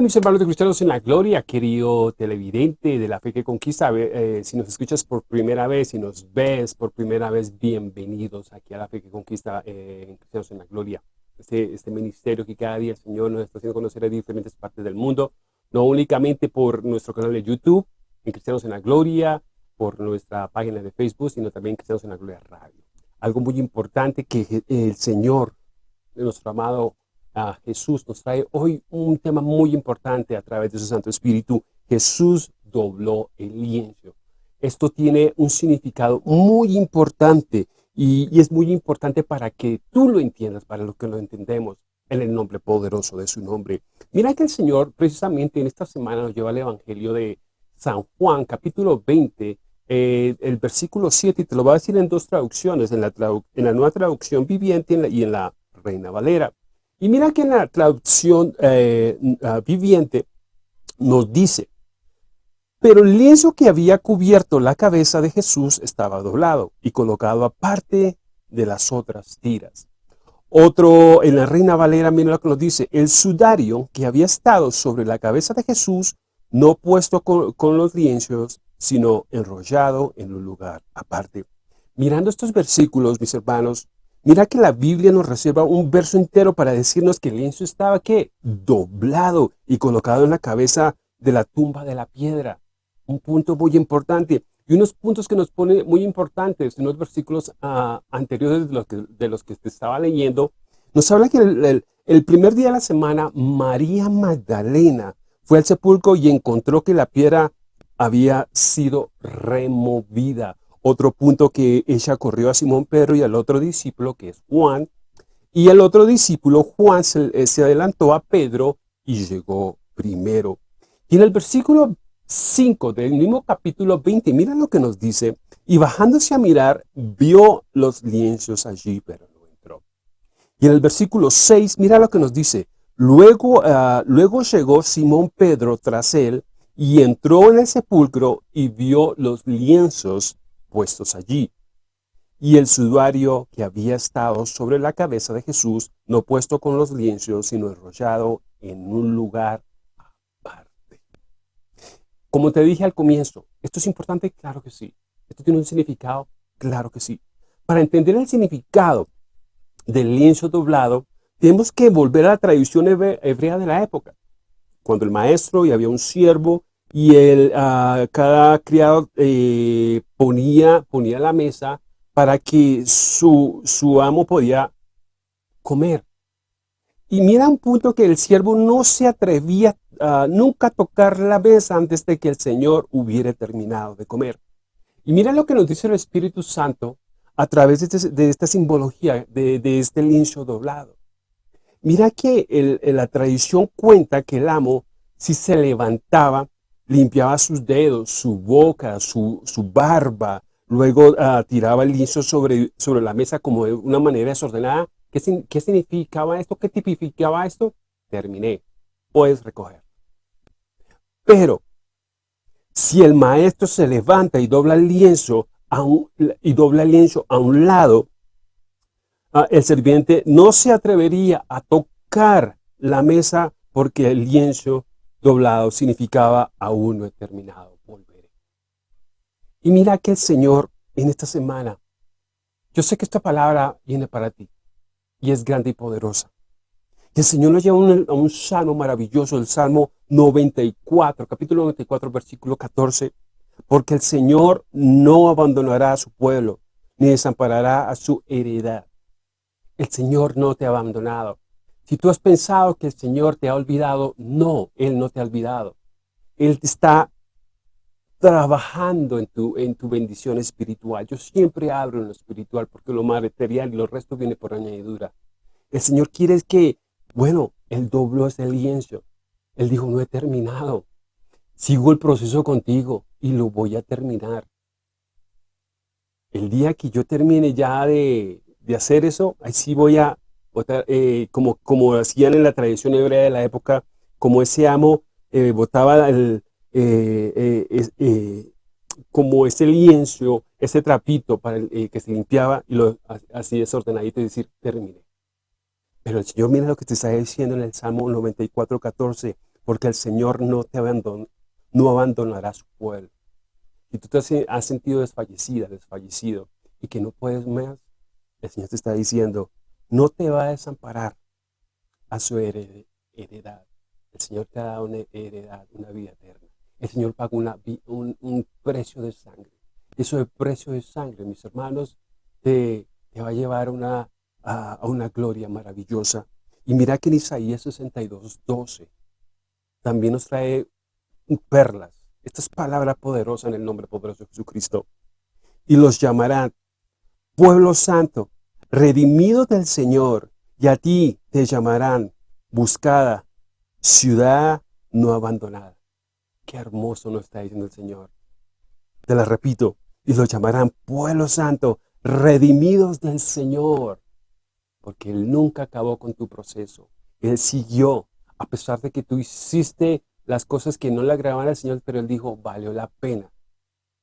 Hola mis hermanos de Cristianos en la Gloria, querido televidente de la fe que conquista. Eh, si nos escuchas por primera vez, si nos ves por primera vez, bienvenidos aquí a la fe que conquista eh, en Cristianos en la Gloria. Este, este ministerio que cada día el Señor nos está haciendo conocer en diferentes partes del mundo, no únicamente por nuestro canal de YouTube, en Cristianos en la Gloria, por nuestra página de Facebook, sino también en Cristianos en la Gloria Radio. Algo muy importante que el Señor, nuestro amado a Jesús nos trae hoy un tema muy importante a través de su Santo Espíritu. Jesús dobló el lienzo. Esto tiene un significado muy importante y, es muy importante para que tú lo entiendas, para lo que lo entendemos en el nombre poderoso de su nombre. Mira que el Señor precisamente en esta semana nos lleva al Evangelio de San Juan, capítulo 20, eh, el versículo 7, y te lo va a decir en dos traducciones, en la, en la nueva traducción viviente y en la Reina Valera. Y mira que en la traducción eh, ah, viviente nos dice, pero el lienzo que había cubierto la cabeza de Jesús estaba doblado y colocado aparte de las otras tiras. Otro, en la Reina Valera, mira lo que nos dice, el sudario que había estado sobre la cabeza de Jesús, no puesto con, con los lienzos, sino enrollado en un lugar aparte. Mirando estos versículos, mis hermanos, Mira que la Biblia nos reserva un verso entero para decirnos que el lienzo estaba ¿qué? doblado y colocado en la cabeza de la tumba de la piedra. Un punto muy importante. Y unos puntos que nos pone muy importantes en los versículos ah, anteriores de los, que, de los que te estaba leyendo, nos habla que el, el primer día de la semana, María Magdalena fue al sepulcro y encontró que la piedra había sido removida. Otro punto que ella corrió a Simón Pedro y al otro discípulo, que es Juan. Y el otro discípulo, Juan, se, eh, se adelantó a Pedro y llegó primero. Y en el versículo 5 del mismo capítulo 20, mira lo que nos dice. Y bajándose a mirar, vio los lienzos allí, pero no entró. Y en el versículo 6, mira lo que nos dice. Luego, uh, luego llegó Simón Pedro tras él y entró en el sepulcro y vio los lienzos puestos allí. Y el sudario que había estado sobre la cabeza de Jesús, no puesto con los lienzos, sino enrollado en un lugar aparte. Como te dije al comienzo, ¿esto es importante? Claro que sí. ¿Esto tiene un significado? Claro que sí. Para entender el significado del lienzo doblado, tenemos que volver a la tradición hebrea de la época. Cuando el maestro y había un siervo y él, uh, cada criado eh, ponía, ponía la mesa para que su, su amo podía comer. Y mira un punto que el siervo no se atrevía nunca a tocar la mesa antes de que el Señor hubiera terminado de comer. Y mira lo que nos dice el Espíritu Santo a través de, este, esta simbología, de, este lincho doblado. Mira que el, la tradición cuenta que el amo, si se levantaba, limpiaba sus dedos, su boca, su, su barba, luego uh, tiraba el lienzo sobre, sobre la mesa como de una manera desordenada. ¿Qué, ¿Qué significaba esto? ¿Qué tipificaba esto? Terminé. Puedes recoger. Pero, si el maestro se levanta y dobla el lienzo a un, y dobla el lienzo a un lado, uh, el sirviente no se atrevería a tocar la mesa porque el lienzo doblado significaba aún no he terminado, volveré. Y mira que el Señor en esta semana, yo sé que esta palabra viene para ti y es grande y poderosa. Y el Señor nos lleva a un, salmo maravilloso, el Salmo 94, capítulo 94, versículo 14, porque el Señor no abandonará a su pueblo, ni desamparará a su heredad. El Señor no te ha abandonado. Si tú has pensado que el Señor te ha olvidado, no, Él no te ha olvidado. Él está trabajando en tu, en tu bendición espiritual. Yo siempre abro en lo espiritual porque lo material y lo resto viene por añadidura. El Señor quiere que, bueno, Él dobló ese lienzo. Él dijo, no he terminado. Sigo el proceso contigo y lo voy a terminar. El día que yo termine ya de, de hacer eso, ahí sí voy a eh, como, como hacían en la tradición hebrea de la época, como ese amo eh, botaba el, eh, como ese lienzo, ese trapito para el, que se limpiaba y lo así desordenadito y decir, termine. Pero el Señor mira lo que te está diciendo en el Salmo 94, 14, porque el Señor no te abandona, no abandonará su pueblo. Si tú te has sentido desfallecida, desfallecido, y que no puedes más, el Señor te está diciendo, no te va a desamparar a su heredad. El Señor te ha dado una heredad, una vida eterna. El Señor pagó un, precio de sangre. Eso de precio de sangre, mis hermanos, te, va a llevar una, a, una gloria maravillosa. Y mira que en Isaías 62, 12, también nos trae perlas. Esta es palabra poderosa en el nombre poderoso de Jesucristo. Y los llamarán pueblo santo, redimido del Señor, y a ti te llamarán buscada, ciudad no abandonada. Qué hermoso nos está diciendo el Señor. Te la repito, y los llamarán pueblo santo, redimidos del Señor, porque Él nunca acabó con tu proceso. Él siguió, a pesar de que tú hiciste las cosas que no le agradaban al Señor, pero Él dijo, valió la pena.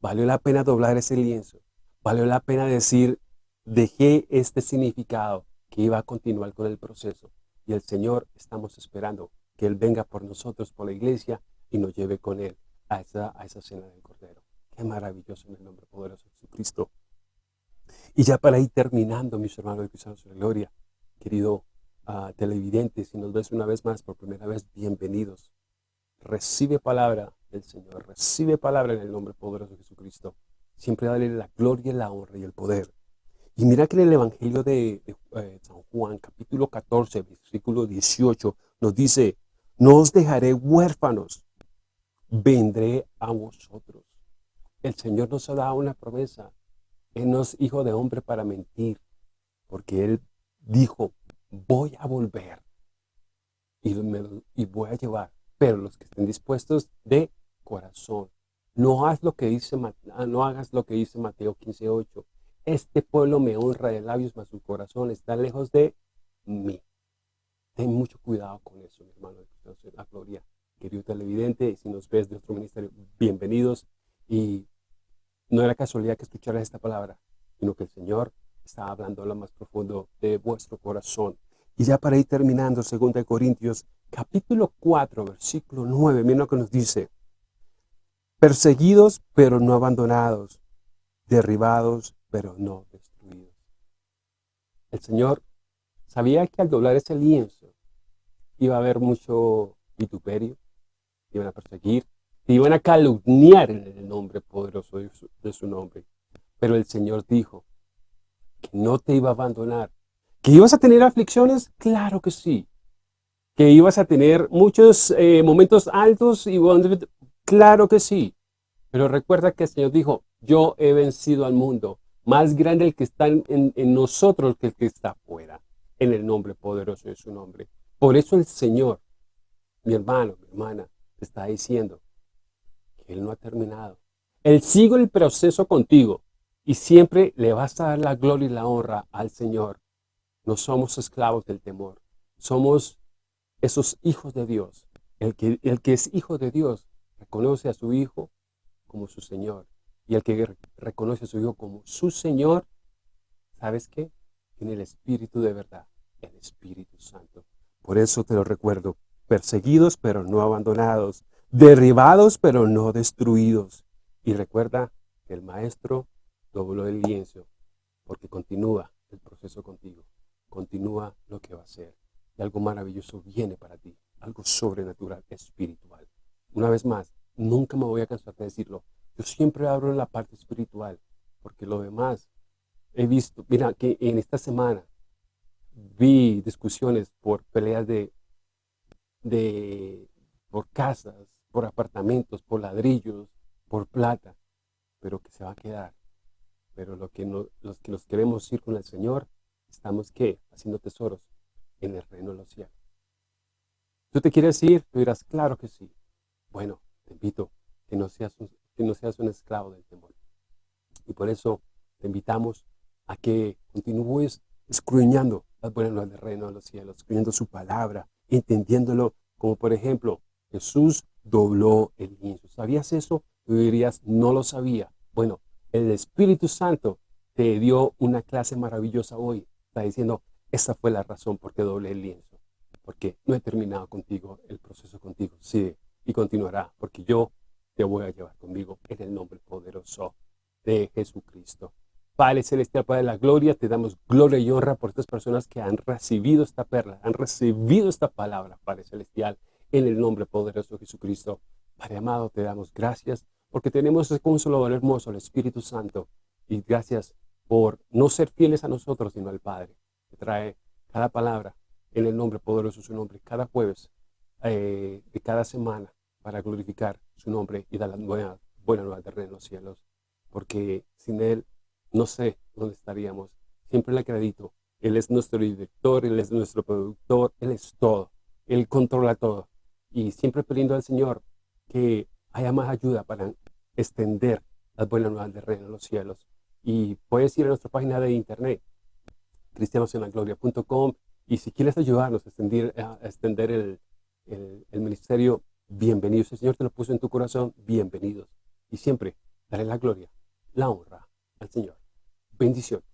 Valió la pena doblar ese lienzo. Valió la pena decir, dejé este significado que iba a continuar con el proceso. Y el Señor estamos esperando que Él venga por nosotros, por la iglesia, y nos lleve con Él a esa, a esa cena del Cordero. Qué maravilloso en el nombre poderoso de Jesucristo. Y ya para ir terminando, mis hermanos de Cristianos de Gloria, querido uh, televidente, si nos ves una vez más, por primera vez, bienvenidos. Recibe palabra del Señor, recibe palabra en el nombre poderoso de Jesucristo. Siempre dale la gloria, la honra y el poder. Y mira que en el Evangelio de, eh, San Juan, capítulo 14, versículo 18, nos dice, no os dejaré huérfanos, vendré a vosotros. El Señor nos ha dado una promesa. Él no es hijo de hombre para mentir, porque Él dijo, voy a volver y, voy a llevar, pero los que estén dispuestos de corazón. No, haz lo que dice, no hagas lo que dice Mateo 15.8 este pueblo me honra de labios, mas su corazón está lejos de mí. Ten mucho cuidado con eso, mi hermano la gloria. Querido televidente, si nos ves de otro ministerio, bienvenidos. Y no era casualidad que escucharas esta palabra, sino que el Señor está hablando a lo más profundo de vuestro corazón. Y ya para ir terminando, 2 Corintios, capítulo 4, versículo 9, miren lo que nos dice. Perseguidos, pero no abandonados, derribados, pero no destruidos. El Señor sabía que al doblar ese lienzo iba a haber mucho vituperio, iban a perseguir, iban a calumniar el nombre poderoso de su, de su nombre. Pero el Señor dijo que no te iba a abandonar. ¿Que ibas a tener aflicciones? Claro que sí. ¿Que ibas a tener muchos eh, momentos altos? y Claro que sí. Pero recuerda que el Señor dijo, yo he vencido al mundo más grande el que está en, nosotros que el que está afuera, en el nombre poderoso de su nombre. Por eso el Señor, mi hermano, mi hermana, te está diciendo que Él no ha terminado. Él sigue el proceso contigo y siempre le vas a dar la gloria y la honra al Señor. No somos esclavos del temor, somos esos hijos de Dios. El que, el que es hijo de Dios reconoce a su hijo como su Señor y el que reconoce a su Hijo como su Señor, ¿sabes qué? Tiene el Espíritu de verdad, el Espíritu Santo. Por eso te lo recuerdo, perseguidos pero no abandonados, derribados pero no destruidos. Y recuerda que el Maestro dobló el lienzo, porque continúa el proceso contigo, continúa lo que va a ser. Y algo maravilloso viene para ti, algo sobrenatural, espiritual. Una vez más, nunca me voy a cansar de decirlo, yo siempre abro en la parte espiritual, porque lo demás he visto, mira que en esta semana vi discusiones por peleas de, de por casas, por apartamentos, por ladrillos, por plata, pero que se va a quedar. Pero lo que no, los que nos queremos ir con el Señor, estamos ¿qué? Haciendo tesoros en el reino de los cielos. ¿Tú te quieres ir? Tú dirás, claro que sí. Bueno, te invito que no seas un, que no seas un esclavo del temor. Y por eso te invitamos a que continúes escruñando las buenas nuevas del reino de los cielos, escruñando su palabra, entendiéndolo como por ejemplo, Jesús dobló el lienzo. ¿Sabías eso? Tú dirías, no lo sabía. Bueno, el Espíritu Santo te dio una clase maravillosa hoy. Está diciendo, esa fue la razón por qué doblé el lienzo. porque no he terminado contigo el proceso contigo, sí, y continuará, porque yo te voy a llevar conmigo en el nombre poderoso de Jesucristo. Padre Celestial, Padre de la Gloria, te damos gloria y honra por estas personas que han recibido esta perla, han recibido esta palabra, Padre Celestial, en el nombre poderoso de Jesucristo. Padre amado, te damos gracias porque tenemos ese consolador hermoso, el Espíritu Santo, y gracias por no ser fieles a nosotros, sino al Padre, que trae cada palabra en el nombre poderoso de su nombre, cada jueves eh, de cada semana, para glorificar su nombre y dar la buena, buena nueva de en los cielos, porque sin Él no sé dónde estaríamos. Siempre le acredito. Él es nuestro director, Él es nuestro productor, Él es todo. Él controla todo. Y siempre pidiendo al Señor que haya más ayuda para extender las buenas nuevas del reino en los cielos. Y puedes ir a nuestra página de internet, cristianosenagloria.com, y si quieres ayudarnos a extender, a extender el, el, el ministerio, bienvenidos. El Señor te lo puso en tu corazón, bienvenidos. Y siempre daré la gloria, la honra al Señor. Bendiciones.